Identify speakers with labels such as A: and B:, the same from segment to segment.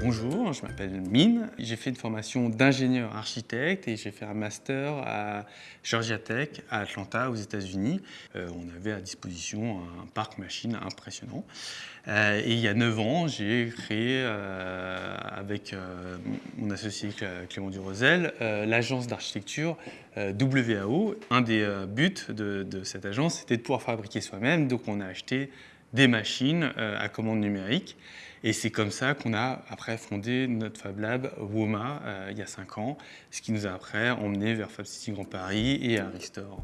A: Bonjour, je m'appelle Mine. J'ai fait une formation d'ingénieur architecte et j'ai fait un master à Georgia Tech à Atlanta aux États-Unis. Euh, on avait à disposition un parc machine impressionnant. Euh, et il y a 9 ans, j'ai créé euh, avec mon associé Clément Durosel l'agence d'architecture WAO. Un des buts de, de cette agence, c'était de pouvoir fabriquer soi-même. Donc on a acheté des machines à commande numérique. Et c'est comme ça qu'on a après fondé notre Fab Lab WOMA euh, il y a 5 ans, ce qui nous a après emmené vers Fab City Grand Paris et à Restore.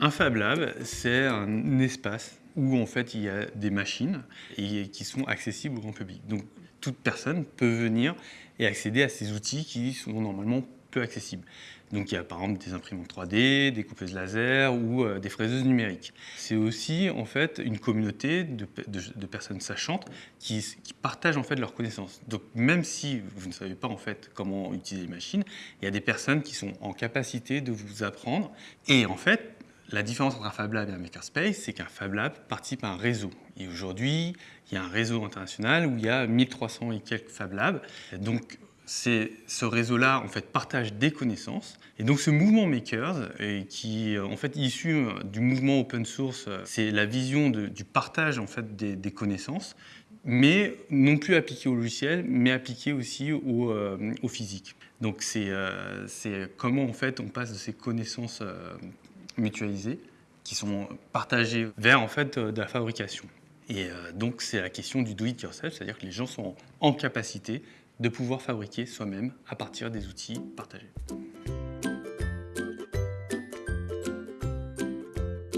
A: Un Fab Lab, c'est un espace où en fait il y a des machines et qui sont accessibles au grand public. Donc toute personne peut venir et accéder à ces outils qui sont normalement peu accessibles. Donc il y a par exemple des imprimantes 3D, des coupeuses laser ou euh, des fraiseuses numériques. C'est aussi en fait une communauté de, personnes sachantes qui, partagent en fait leurs connaissances. Donc même si vous ne savez pas en fait comment utiliser les machines, il y a des personnes qui sont en capacité de vous apprendre. Et en fait, la différence entre un Fab Lab et un Makerspace, c'est qu'un Fab Lab participe à un réseau. Et aujourd'hui, il y a un réseau international où il y a 1300 et quelques Fab Labs. Donc ce réseau-là en fait partage des connaissances. Et donc ce mouvement Makers, qui en fait issu du mouvement open source, c'est la vision du partage en fait des, connaissances, mais non plus appliqué au logiciel, mais appliqué aussi au, euh, physique. Donc euh, c'est comment en fait on passe de ces connaissances euh, mutualisées qui sont partagées vers en fait de la fabrication. Et donc c'est la question du do it yourself, c'est-à-dire que les gens sont en capacité de pouvoir fabriquer soi-même à partir des outils partagés.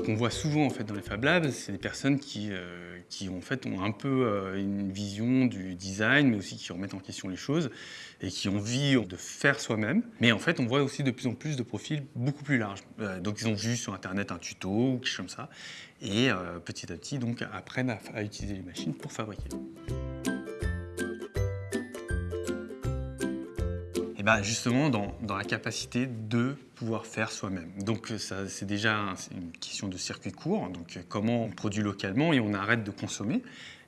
A: qu'on voit souvent en fait dans les Fab Labs, c'est des personnes qui, euh, qui en fait ont un peu euh, une vision du design, mais aussi qui remettent en question les choses et qui ont envie de faire soi-même. Mais en fait, on voit aussi de plus en plus de profils beaucoup plus larges. Euh, donc, ils ont vu sur Internet un tuto ou quelque chose comme ça, et petit à petit, donc apprennent à utiliser les machines pour fabriquer. Bah, justement dans, la capacité de pouvoir faire soi-même. Donc c'est déjà une question de circuit court, donc comment on produit localement et on arrête de consommer.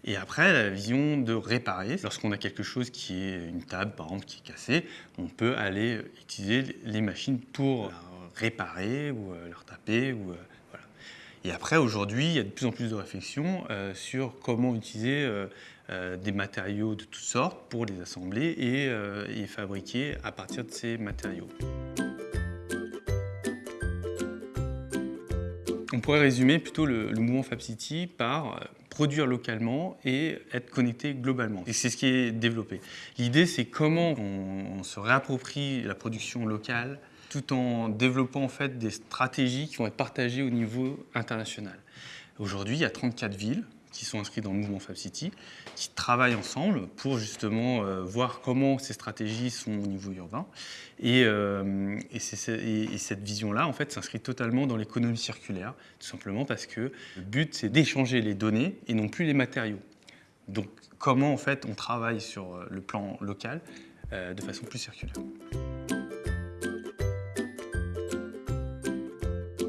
A: Et après, la vision de réparer. Lorsqu'on a quelque chose qui est une table, par exemple, qui est cassée, on peut aller utiliser les machines pour réparer ou euh, la retaper. Ou, euh. Et après, aujourd'hui, il y a de plus en plus de réflexions euh, sur comment utiliser euh, des matériaux de toutes sortes pour les assembler et, euh, fabriquer à partir de ces matériaux. On pourrait résumer plutôt le, mouvement FabCity par euh, produire localement et être connecté globalement. Et c'est ce qui est développé. L'idée, c'est comment on, se réapproprie la production locale tout en développant en fait des stratégies qui vont être partagées au niveau international. Aujourd'hui, il y a 34 villes qui sont inscrits dans le mouvement FabCity, qui travaillent ensemble pour justement euh, voir comment ces stratégies sont au niveau urbain. Et, euh, et, cette vision-là, en fait, s'inscrit totalement dans l'économie circulaire, tout simplement parce que le but, c'est d'échanger les données et non plus les matériaux. Donc, comment, en fait, on travaille sur euh, le plan local de façon plus circulaire.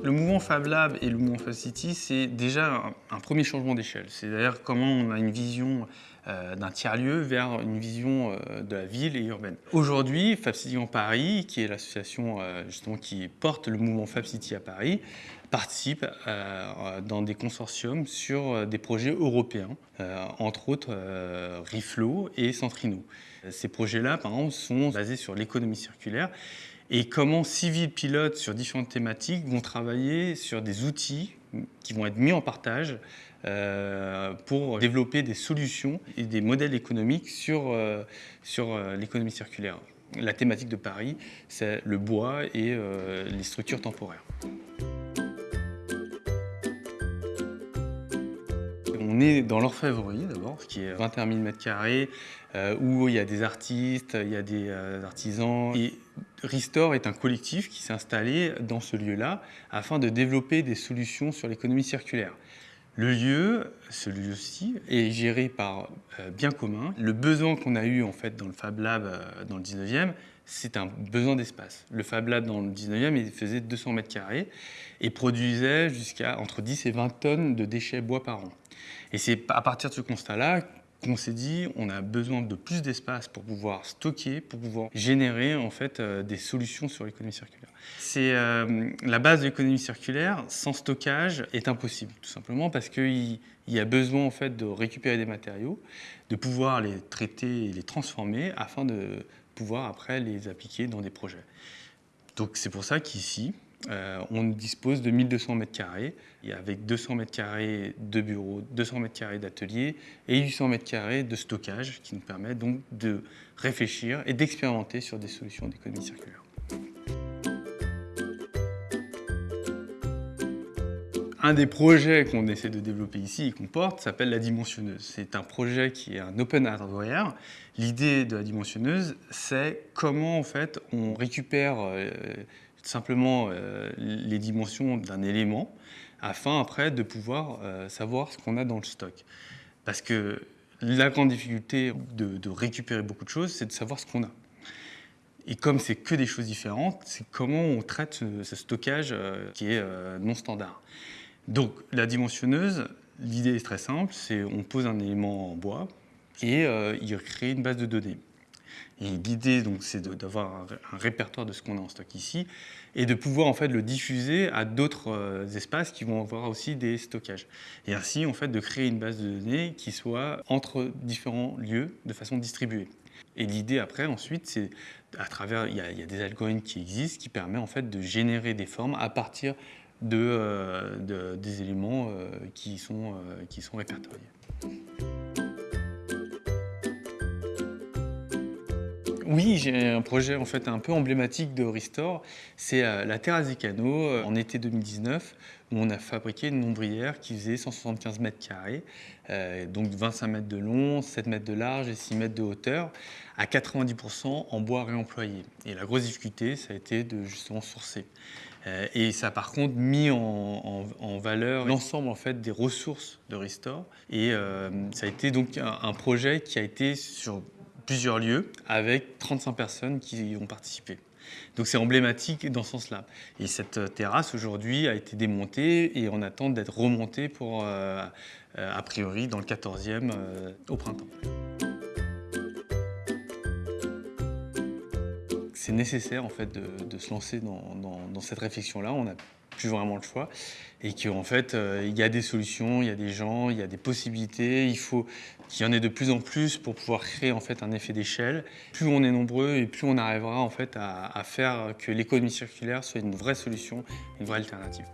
A: Le mouvement Fab Lab et le mouvement Fab City, c'est déjà un, premier changement d'échelle. C'est d'ailleurs comment on a une vision euh, d'un tiers-lieu vers une vision euh, de la ville et urbaine. Aujourd'hui, Fab City en Paris, qui est l'association euh, justement qui porte le mouvement Fab City à Paris, participe dans des consortiums sur des projets européens, entre autres Riflo et Centrino. Ces projets-là, par exemple, sont basés sur l'économie circulaire et comment civils pilotes sur différentes thématiques vont travailler sur des outils qui vont être mis en partage euh, pour développer des solutions et des modèles économiques sur, euh, sur euh, l'économie circulaire. La thématique de Paris, c'est le bois et les structures temporaires. On est dans l'orfèvrerie d'abord, qui est 21 000 m2, où il y a des artistes, il y a des artisans. Et Restore est un collectif qui s'est installé dans ce lieu-là afin de développer des solutions sur l'économie circulaire. Le lieu, ce lieu-ci, est géré par euh, Bien Commun. Le besoin qu'on a eu en fait dans le Fab Lab euh, dans le 19e, c'est un besoin d'espace. Le Fab Lab dans le 19e, il faisait 200 mètres carrés et produisait jusqu'à entre 10 et 20 tonnes de déchets bois par an. Et c'est à partir de ce constat-là qu'on s'est dit on a besoin de plus d'espace pour pouvoir stocker, pour pouvoir générer en fait euh, des solutions sur l'économie circulaire. C'est euh, la base de l'économie circulaire sans stockage est impossible tout simplement parce qu'il y a besoin en fait de récupérer des matériaux, de pouvoir les traiter et les transformer afin de pouvoir après les appliquer dans des projets. Donc c'est pour ça qu'ici, euh, on dispose de 1200 mètres carrés, avec 200 mètres carrés de bureaux, 200 mètres carrés d'ateliers et 800 mètres carrés de stockage qui nous permet donc de réfléchir et d'expérimenter sur des solutions d'économie circulaire. Un des projets qu'on essaie de développer ici et qu'on porte s'appelle la dimensionneuse. C'est un projet qui est un open hardware. L'idée de la dimensionneuse, c'est comment en fait on récupère euh, simplement euh, les dimensions d'un élément afin après de pouvoir euh, savoir ce qu'on a dans le stock. Parce que la grande difficulté de, récupérer beaucoup de choses, c'est de savoir ce qu'on a. Et comme c'est que des choses différentes, c'est comment on traite ce, stockage euh, qui est non standard. Donc la dimensionneuse, l'idée est très simple, c'est on pose un élément en bois et il crée une base de données. L'idée, donc, c'est d'avoir un, répertoire de ce qu'on a en stock ici et de pouvoir en fait le diffuser à d'autres euh, espaces qui vont avoir aussi des stockages. Et ainsi, en fait, de créer une base de données qui soit entre différents lieux de façon distribuée. Et l'idée après, ensuite, c'est à travers, il y, a, des algorithmes qui existent qui permettent en fait de générer des formes à partir de, euh, des éléments euh, qui, sont, qui sont répertoriés. Oui, j'ai un projet en fait un peu emblématique de Restore. C'est euh, la des canaux euh, en été 2019 où on a fabriqué une nombrière qui faisait 175 mètres carrés, euh, donc 25 mètres de long, 7 mètres de large et 6 mètres de hauteur, à 90% en bois réemployé. Et la grosse difficulté, ça a été de justement sourcer. et ça a par contre mis en, valeur l'ensemble en fait des ressources de Restore. Et ça a été donc un projet qui a été sur plusieurs lieux avec 35 personnes qui y ont participé. Donc c'est emblématique dans ce sens-là. Et cette terrasse aujourd'hui a été démontée et on attend d'être remontée pour, euh, euh, a priori, dans le 14e euh, au printemps. C'est nécessaire en fait de, se lancer dans, dans cette réflexion-là. On a plus vraiment le choix et qu'en fait, euh, il y a des solutions, il y a des gens, il y a des possibilités. Il faut qu'il y en ait de plus en plus pour pouvoir créer en fait un effet d'échelle. Plus on est nombreux et plus on arrivera en fait à, à faire que l'économie circulaire soit une vraie solution, une vraie alternative.